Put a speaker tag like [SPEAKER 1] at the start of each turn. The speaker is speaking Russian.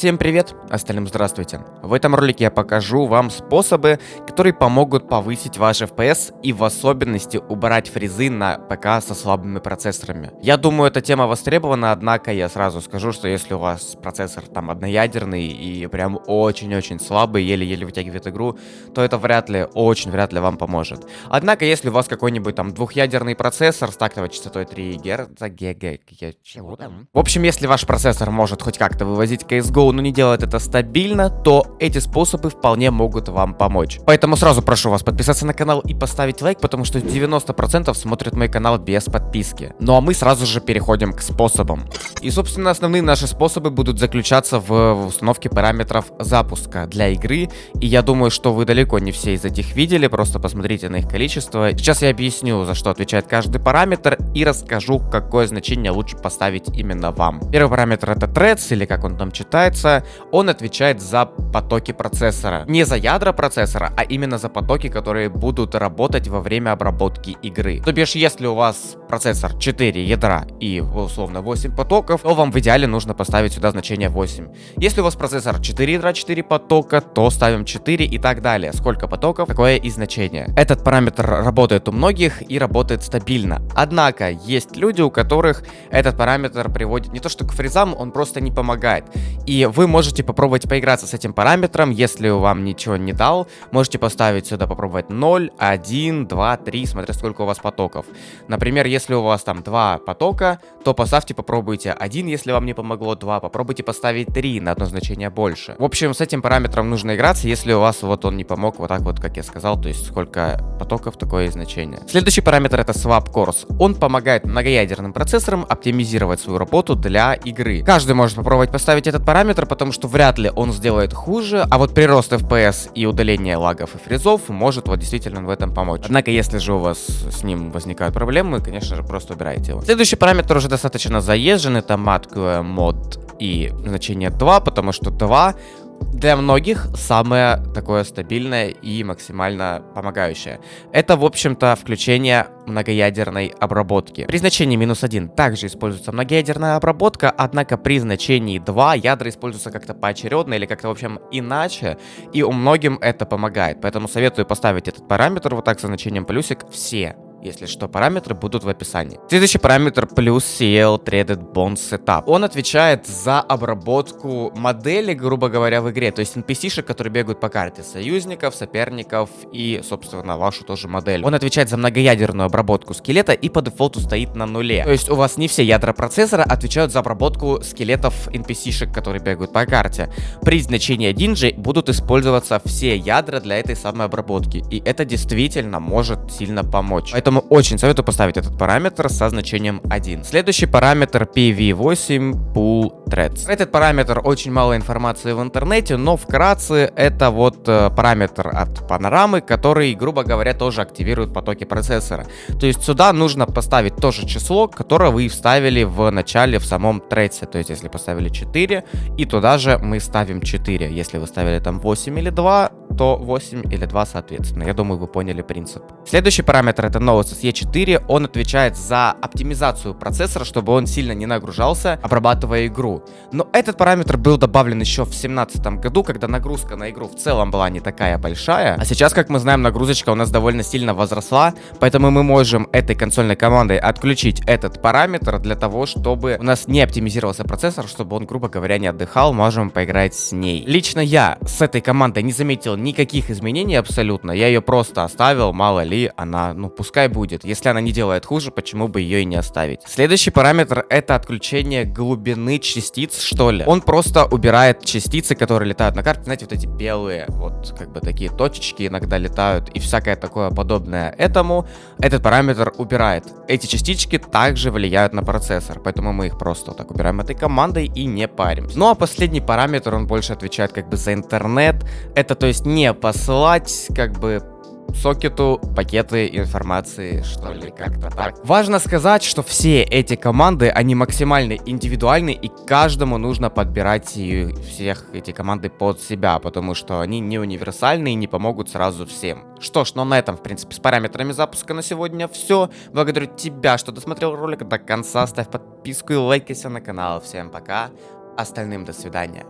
[SPEAKER 1] Всем привет, остальным здравствуйте. В этом ролике я покажу вам способы, которые помогут повысить ваш FPS и в особенности убрать фризы на ПК со слабыми процессорами. Я думаю, эта тема востребована, однако я сразу скажу, что если у вас процессор там одноядерный и прям очень-очень слабый, еле-еле вытягивает игру, то это вряд ли, очень вряд ли вам поможет. Однако, если у вас какой-нибудь там двухъядерный процессор с тактовой частотой 3 Гц, ГГ, чего там? В общем, если ваш процессор может хоть как-то вывозить CSGO, но не делает это стабильно, то эти способы вполне могут вам помочь. Поэтому сразу прошу вас подписаться на канал и поставить лайк, потому что 90% смотрят мой канал без подписки. Ну а мы сразу же переходим к способам. И, собственно, основные наши способы будут заключаться в установке параметров запуска для игры. И я думаю, что вы далеко не все из этих видели, просто посмотрите на их количество. Сейчас я объясню, за что отвечает каждый параметр и расскажу, какое значение лучше поставить именно вам. Первый параметр это threads, или как он там читается, он отвечает за потоки процессора. Не за ядра процессора, а именно за потоки, которые будут работать во время обработки игры. То бишь, если у вас процессор 4 ядра и условно 8 потоков, то вам в идеале нужно поставить сюда значение 8. Если у вас процессор 4 ядра, 4 потока, то ставим 4 и так далее. Сколько потоков, такое и значение. Этот параметр работает у многих и работает стабильно. Однако, есть люди, у которых этот параметр приводит не то что к фризам, он просто не помогает. И вы можете попробовать поиграться с этим параметром, если вам ничего не дал, можете поставить сюда попробовать 0, 1, 2, 3, смотря сколько у вас потоков. Например, если у вас там 2 потока, то поставьте, попробуйте 1, если вам не помогло 2, попробуйте поставить 3 на одно значение больше. В общем, с этим параметром нужно играться, если у вас вот он не помог, вот так вот, как я сказал, то есть сколько потоков, такое значение. Следующий параметр это swap course. Он помогает многоядерным процессорам оптимизировать свою работу для игры. Каждый может попробовать поставить этот параметр, потому что вряд ли он сделает хуже, а вот прирост FPS и удаление лагов и фризов может вот действительно в этом помочь. Однако, если же у вас с ним возникают проблемы, конечно же, просто убирайте его. Следующий параметр уже достаточно заезжен, это матковая мод и значение 2, потому что 2 для многих самое такое стабильное и максимально помогающее. Это, в общем-то, включение многоядерной обработки. При значении минус 1 также используется многоядерная обработка, однако при значении 2 ядра используются как-то поочередно или как-то, в общем, иначе, и у многим это помогает. Поэтому советую поставить этот параметр вот так со значением плюсик все если что, параметры будут в описании. Следующий параметр плюс CL Threaded Bond Setup. Он отвечает за обработку модели, грубо говоря, в игре. То есть NPC-шек, которые бегают по карте. Союзников, соперников и, собственно, вашу тоже модель. Он отвечает за многоядерную обработку скелета и по дефолту стоит на нуле. То есть у вас не все ядра процессора отвечают за обработку скелетов NPC-шек, которые бегают по карте. При значении 1 же будут использоваться все ядра для этой самой обработки. И это действительно может сильно помочь. Поэтому Поэтому очень советую поставить этот параметр со значением 1. Следующий параметр PV8 Pool Threads. Этот параметр очень мало информации в интернете, но вкратце это вот э, параметр от панорамы, который, грубо говоря, тоже активирует потоки процессора. То есть сюда нужно поставить то же число, которое вы вставили в начале в самом трейсе. То есть если поставили 4, и туда же мы ставим 4. Если вы ставили там 8 или 2, то 8 или 2 соответственно. Я думаю, вы поняли принцип. Следующий параметр это Novus E4. Он отвечает за оптимизацию процессора, чтобы он сильно не нагружался, обрабатывая игру. Но этот параметр был добавлен еще в 2017 году, когда нагрузка на игру в целом была не такая большая. А сейчас, как мы знаем, нагрузочка у нас довольно сильно возросла, поэтому мы можем этой консольной командой отключить этот параметр для того, чтобы у нас не оптимизировался процессор, чтобы он, грубо говоря, не отдыхал, можем поиграть с ней. Лично я с этой командой не заметил никаких изменений абсолютно. Я ее просто оставил, мало ли, она, ну, пускай будет. Если она не делает хуже, почему бы ее и не оставить? Следующий параметр это отключение глубины частиц, что ли. Он просто убирает частицы, которые летают на карте. Знаете, вот эти белые, вот как бы такие точечки иногда летают и всякое такое подобное этому. Этот параметр убирает. Эти частички также влияют на процессор, поэтому мы их просто вот так убираем этой командой и не паримся. Ну а последний параметр, он больше отвечает как бы за интернет. Это то есть не посылать как бы сокету пакеты информации, что ли, как-то так. Важно сказать, что все эти команды, они максимально индивидуальны, и каждому нужно подбирать всех эти команды под себя, потому что они не универсальны и не помогут сразу всем. Что ж, ну на этом, в принципе, с параметрами запуска на сегодня все. Благодарю тебя, что досмотрел ролик до конца. Ставь подписку и лайкайся на канал. Всем пока. Остальным до свидания.